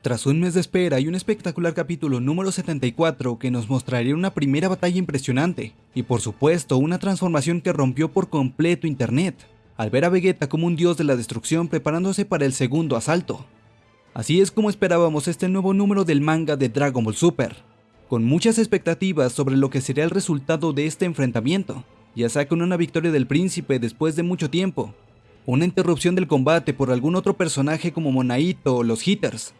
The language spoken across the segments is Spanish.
Tras un mes de espera y un espectacular capítulo número 74 que nos mostraría una primera batalla impresionante, y por supuesto una transformación que rompió por completo internet, al ver a Vegeta como un dios de la destrucción preparándose para el segundo asalto. Así es como esperábamos este nuevo número del manga de Dragon Ball Super, con muchas expectativas sobre lo que sería el resultado de este enfrentamiento, ya sea con una victoria del príncipe después de mucho tiempo, una interrupción del combate por algún otro personaje como Monaito o los Hitters,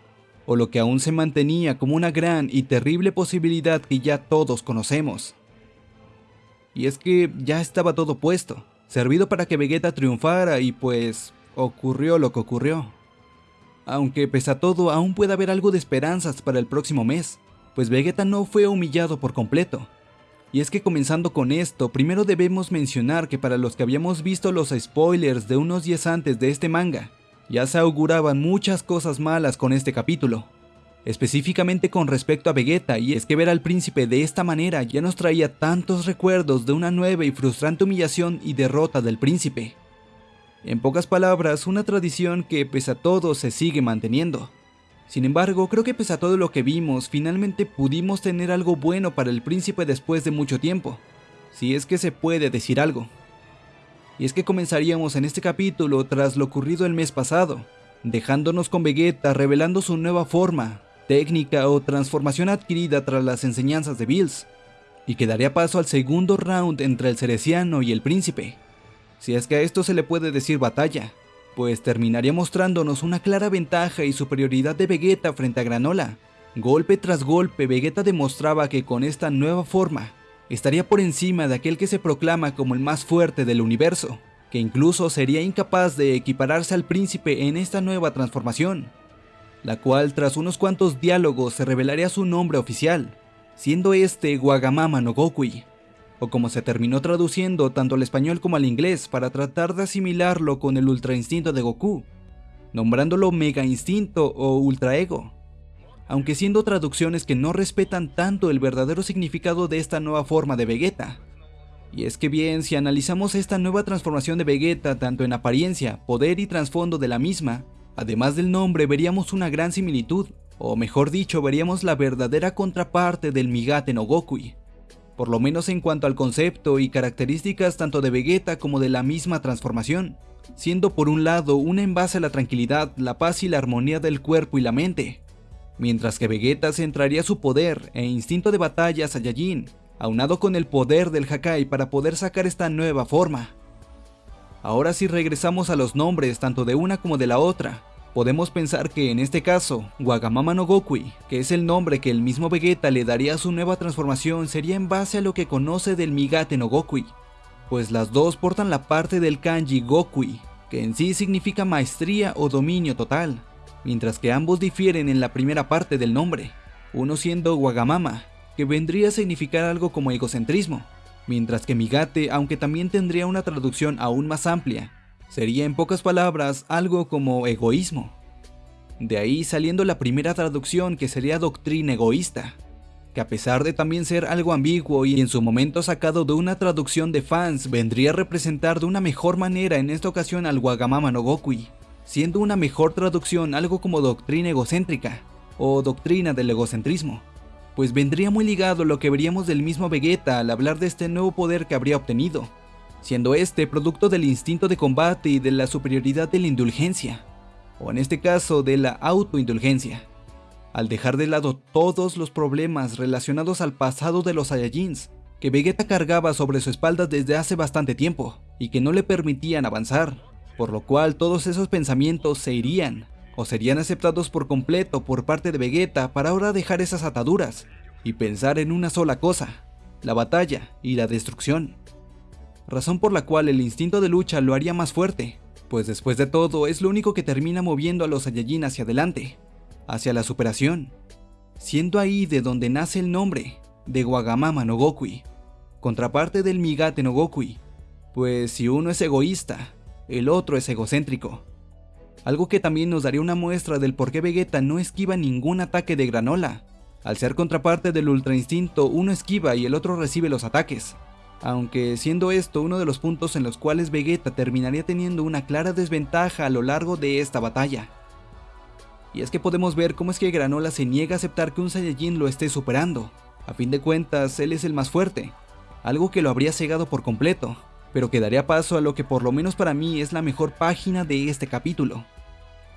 o lo que aún se mantenía como una gran y terrible posibilidad que ya todos conocemos. Y es que ya estaba todo puesto, servido para que Vegeta triunfara y pues ocurrió lo que ocurrió. Aunque pese a todo aún puede haber algo de esperanzas para el próximo mes, pues Vegeta no fue humillado por completo. Y es que comenzando con esto, primero debemos mencionar que para los que habíamos visto los spoilers de unos días antes de este manga, ya se auguraban muchas cosas malas con este capítulo. Específicamente con respecto a Vegeta, y es que ver al príncipe de esta manera ya nos traía tantos recuerdos de una nueva y frustrante humillación y derrota del príncipe. En pocas palabras, una tradición que pese a todo se sigue manteniendo. Sin embargo, creo que pese a todo lo que vimos, finalmente pudimos tener algo bueno para el príncipe después de mucho tiempo, si es que se puede decir algo. Y es que comenzaríamos en este capítulo tras lo ocurrido el mes pasado, dejándonos con Vegeta revelando su nueva forma, técnica o transformación adquirida tras las enseñanzas de Bills, y que daría paso al segundo round entre el Cereciano y el príncipe. Si es que a esto se le puede decir batalla, pues terminaría mostrándonos una clara ventaja y superioridad de Vegeta frente a Granola. Golpe tras golpe, Vegeta demostraba que con esta nueva forma, estaría por encima de aquel que se proclama como el más fuerte del universo, que incluso sería incapaz de equipararse al príncipe en esta nueva transformación, la cual tras unos cuantos diálogos se revelaría su nombre oficial, siendo este Wagamama no Gokui, o como se terminó traduciendo tanto al español como al inglés para tratar de asimilarlo con el Ultra Instinto de Goku, nombrándolo Mega Instinto o Ultra Ego, aunque siendo traducciones que no respetan tanto el verdadero significado de esta nueva forma de Vegeta. Y es que bien, si analizamos esta nueva transformación de Vegeta tanto en apariencia, poder y trasfondo de la misma, además del nombre veríamos una gran similitud, o mejor dicho, veríamos la verdadera contraparte del Migate no Gokui, por lo menos en cuanto al concepto y características tanto de Vegeta como de la misma transformación, siendo por un lado un envase a la tranquilidad, la paz y la armonía del cuerpo y la mente, mientras que Vegeta centraría su poder e instinto de batalla a Saiyajin, aunado con el poder del Hakai para poder sacar esta nueva forma. Ahora si regresamos a los nombres tanto de una como de la otra, Podemos pensar que en este caso, Wagamama no Gokui, que es el nombre que el mismo Vegeta le daría a su nueva transformación, sería en base a lo que conoce del Migate no Gokui, pues las dos portan la parte del kanji Gokui, que en sí significa maestría o dominio total, mientras que ambos difieren en la primera parte del nombre, uno siendo Wagamama, que vendría a significar algo como egocentrismo, mientras que Migate, aunque también tendría una traducción aún más amplia, Sería en pocas palabras algo como egoísmo. De ahí saliendo la primera traducción que sería doctrina egoísta, que a pesar de también ser algo ambiguo y en su momento sacado de una traducción de fans, vendría a representar de una mejor manera en esta ocasión al Wagamama no Gokui, siendo una mejor traducción algo como doctrina egocéntrica, o doctrina del egocentrismo, pues vendría muy ligado lo que veríamos del mismo Vegeta al hablar de este nuevo poder que habría obtenido, siendo este producto del instinto de combate y de la superioridad de la indulgencia, o en este caso de la autoindulgencia, al dejar de lado todos los problemas relacionados al pasado de los Saiyajins, que Vegeta cargaba sobre su espalda desde hace bastante tiempo, y que no le permitían avanzar, por lo cual todos esos pensamientos se irían, o serían aceptados por completo por parte de Vegeta para ahora dejar esas ataduras, y pensar en una sola cosa, la batalla y la destrucción. Razón por la cual el instinto de lucha lo haría más fuerte, pues después de todo es lo único que termina moviendo a los Saiyajin hacia adelante, hacia la superación, siendo ahí de donde nace el nombre de Wagamama no Gokui, contraparte del Migate no Gokui, pues si uno es egoísta, el otro es egocéntrico. Algo que también nos daría una muestra del por qué Vegeta no esquiva ningún ataque de Granola. Al ser contraparte del Ultra Instinto, uno esquiva y el otro recibe los ataques, aunque siendo esto uno de los puntos en los cuales Vegeta terminaría teniendo una clara desventaja a lo largo de esta batalla. Y es que podemos ver cómo es que Granola se niega a aceptar que un Saiyajin lo esté superando. A fin de cuentas, él es el más fuerte, algo que lo habría cegado por completo, pero que daría paso a lo que por lo menos para mí es la mejor página de este capítulo.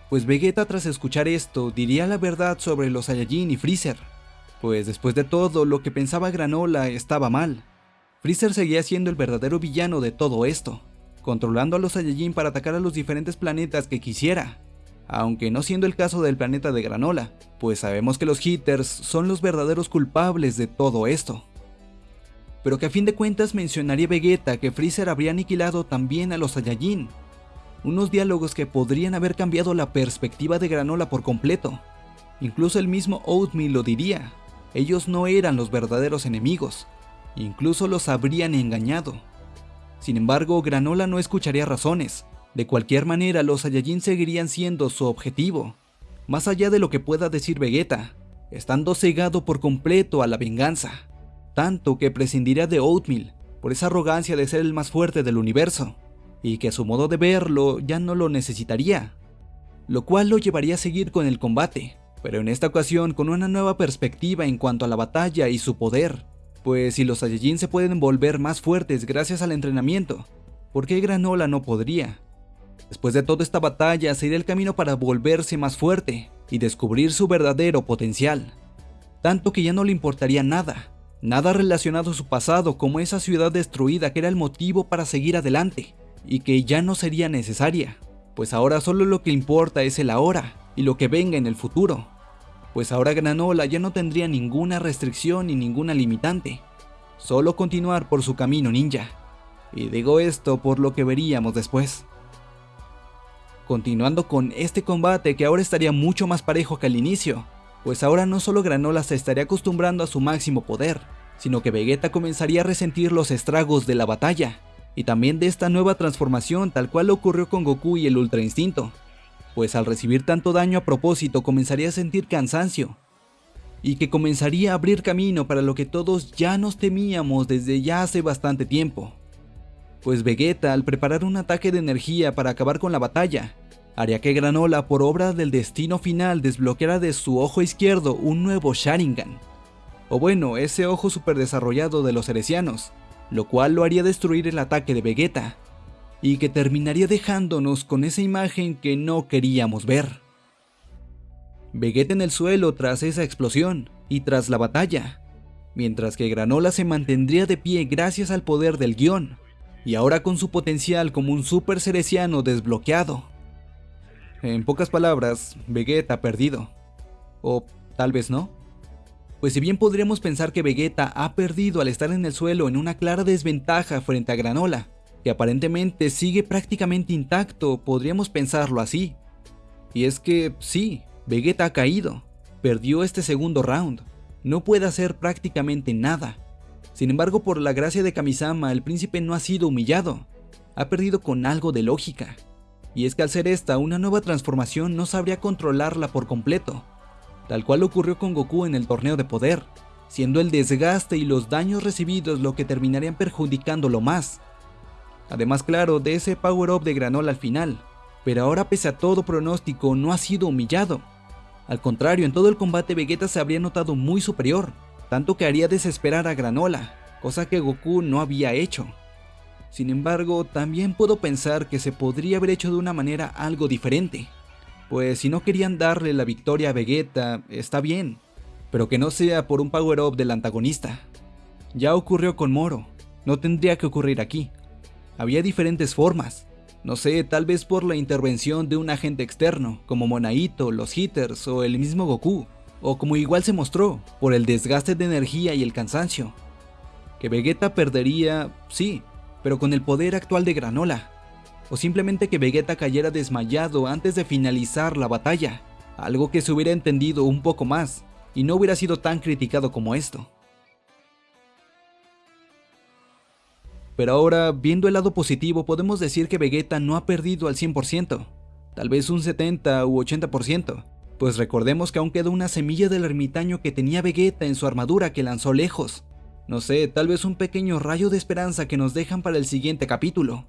Pues Vegeta tras escuchar esto diría la verdad sobre los Saiyajin y Freezer, pues después de todo lo que pensaba Granola estaba mal. Freezer seguía siendo el verdadero villano de todo esto, controlando a los Saiyajin para atacar a los diferentes planetas que quisiera, aunque no siendo el caso del planeta de Granola, pues sabemos que los Hitters son los verdaderos culpables de todo esto. Pero que a fin de cuentas mencionaría Vegeta que Freezer habría aniquilado también a los Saiyajin, unos diálogos que podrían haber cambiado la perspectiva de Granola por completo. Incluso el mismo Oatmeal lo diría, ellos no eran los verdaderos enemigos, incluso los habrían engañado. Sin embargo, Granola no escucharía razones, de cualquier manera, los Saiyajin seguirían siendo su objetivo, más allá de lo que pueda decir Vegeta, estando cegado por completo a la venganza, tanto que prescindiría de Oatmeal por esa arrogancia de ser el más fuerte del universo, y que a su modo de verlo ya no lo necesitaría, lo cual lo llevaría a seguir con el combate, pero en esta ocasión con una nueva perspectiva en cuanto a la batalla y su poder, pues si los Saiyajin se pueden volver más fuertes gracias al entrenamiento, ¿por qué Granola no podría? Después de toda esta batalla, sería el camino para volverse más fuerte y descubrir su verdadero potencial. Tanto que ya no le importaría nada, nada relacionado a su pasado como esa ciudad destruida que era el motivo para seguir adelante, y que ya no sería necesaria, pues ahora solo lo que importa es el ahora y lo que venga en el futuro. Pues ahora Granola ya no tendría ninguna restricción ni ninguna limitante, solo continuar por su camino ninja. Y digo esto por lo que veríamos después continuando con este combate que ahora estaría mucho más parejo que al inicio, pues ahora no solo Granola se estaría acostumbrando a su máximo poder, sino que Vegeta comenzaría a resentir los estragos de la batalla, y también de esta nueva transformación tal cual ocurrió con Goku y el Ultra Instinto, pues al recibir tanto daño a propósito comenzaría a sentir cansancio, y que comenzaría a abrir camino para lo que todos ya nos temíamos desde ya hace bastante tiempo. Pues Vegeta al preparar un ataque de energía para acabar con la batalla, haría que Granola por obra del destino final desbloqueara de su ojo izquierdo un nuevo Sharingan. O bueno, ese ojo super desarrollado de los heresianos, lo cual lo haría destruir el ataque de Vegeta, y que terminaría dejándonos con esa imagen que no queríamos ver. Vegeta en el suelo tras esa explosión y tras la batalla, mientras que Granola se mantendría de pie gracias al poder del guion, y ahora con su potencial como un super ceresiano desbloqueado. En pocas palabras, Vegeta perdido. O tal vez no. Pues si bien podríamos pensar que Vegeta ha perdido al estar en el suelo en una clara desventaja frente a Granola, que aparentemente sigue prácticamente intacto, podríamos pensarlo así. Y es que sí, Vegeta ha caído, perdió este segundo round, no puede hacer prácticamente nada. Sin embargo, por la gracia de Kamisama, el príncipe no ha sido humillado, ha perdido con algo de lógica. Y es que al ser esta una nueva transformación no sabría controlarla por completo, tal cual ocurrió con Goku en el torneo de poder, siendo el desgaste y los daños recibidos lo que terminarían perjudicándolo más. Además claro, de ese power up de Granola al final, pero ahora pese a todo pronóstico no ha sido humillado. Al contrario, en todo el combate Vegeta se habría notado muy superior, tanto que haría desesperar a Granola, cosa que Goku no había hecho. Sin embargo, también puedo pensar que se podría haber hecho de una manera algo diferente. Pues si no querían darle la victoria a Vegeta, está bien, pero que no sea por un power-up del antagonista. Ya ocurrió con Moro, no tendría que ocurrir aquí. Había diferentes formas, no sé, tal vez por la intervención de un agente externo, como Monaito, los Hitters o el mismo Goku, o como igual se mostró, por el desgaste de energía y el cansancio. Que Vegeta perdería, sí, pero con el poder actual de Granola. O simplemente que Vegeta cayera desmayado antes de finalizar la batalla, algo que se hubiera entendido un poco más, y no hubiera sido tan criticado como esto. Pero ahora, viendo el lado positivo, podemos decir que Vegeta no ha perdido al 100%, tal vez un 70 u 80%, pues recordemos que aún queda una semilla del ermitaño que tenía Vegeta en su armadura que lanzó lejos, no sé, tal vez un pequeño rayo de esperanza que nos dejan para el siguiente capítulo.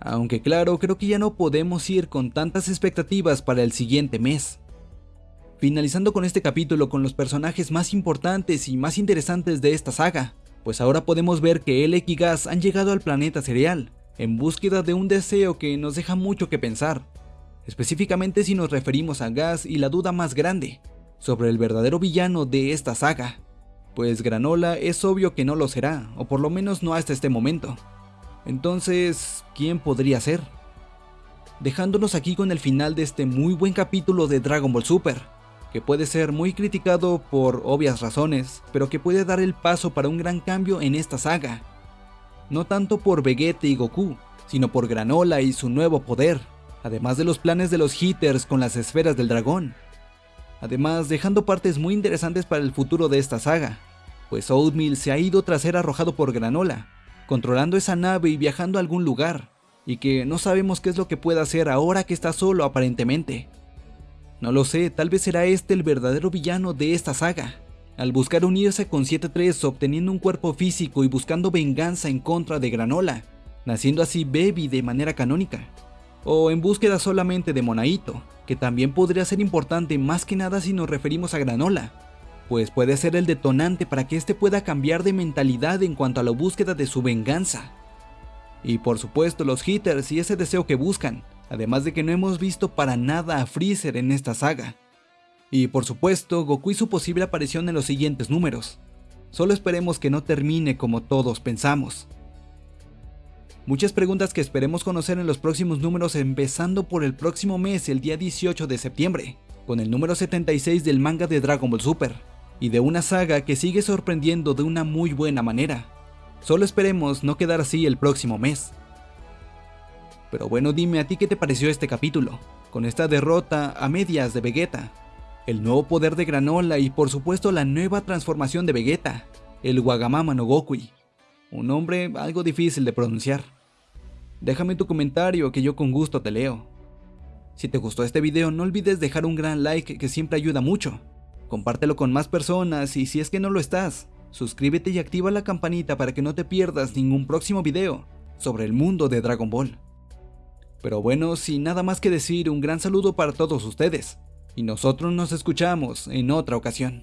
Aunque claro, creo que ya no podemos ir con tantas expectativas para el siguiente mes. Finalizando con este capítulo con los personajes más importantes y más interesantes de esta saga, pues ahora podemos ver que Elec y Gas han llegado al planeta cereal, en búsqueda de un deseo que nos deja mucho que pensar, específicamente si nos referimos a Gas y la duda más grande, sobre el verdadero villano de esta saga, pues Granola es obvio que no lo será, o por lo menos no hasta este momento. Entonces, ¿quién podría ser? Dejándonos aquí con el final de este muy buen capítulo de Dragon Ball Super, que puede ser muy criticado por obvias razones, pero que puede dar el paso para un gran cambio en esta saga. No tanto por Vegeta y Goku, sino por Granola y su nuevo poder, además de los planes de los Hitters con las esferas del dragón. Además, dejando partes muy interesantes para el futuro de esta saga, pues Oatmeal se ha ido tras ser arrojado por Granola, controlando esa nave y viajando a algún lugar, y que no sabemos qué es lo que puede hacer ahora que está solo aparentemente. No lo sé, tal vez será este el verdadero villano de esta saga, al buscar unirse con 7-3 obteniendo un cuerpo físico y buscando venganza en contra de Granola, naciendo así Baby de manera canónica, o en búsqueda solamente de Monaito, que también podría ser importante más que nada si nos referimos a Granola, pues puede ser el detonante para que éste pueda cambiar de mentalidad en cuanto a la búsqueda de su venganza. Y por supuesto los hitters y ese deseo que buscan, además de que no hemos visto para nada a Freezer en esta saga. Y por supuesto, Goku y su posible aparición en los siguientes números. Solo esperemos que no termine como todos pensamos. Muchas preguntas que esperemos conocer en los próximos números empezando por el próximo mes, el día 18 de septiembre, con el número 76 del manga de Dragon Ball Super, y de una saga que sigue sorprendiendo de una muy buena manera. Solo esperemos no quedar así el próximo mes. Pero bueno, dime a ti qué te pareció este capítulo, con esta derrota a medias de Vegeta, el nuevo poder de Granola y por supuesto la nueva transformación de Vegeta, el Wagamama no Gokui, un nombre algo difícil de pronunciar. Déjame tu comentario que yo con gusto te leo. Si te gustó este video no olvides dejar un gran like que siempre ayuda mucho. Compártelo con más personas y si es que no lo estás, suscríbete y activa la campanita para que no te pierdas ningún próximo video sobre el mundo de Dragon Ball. Pero bueno, sin nada más que decir, un gran saludo para todos ustedes, y nosotros nos escuchamos en otra ocasión.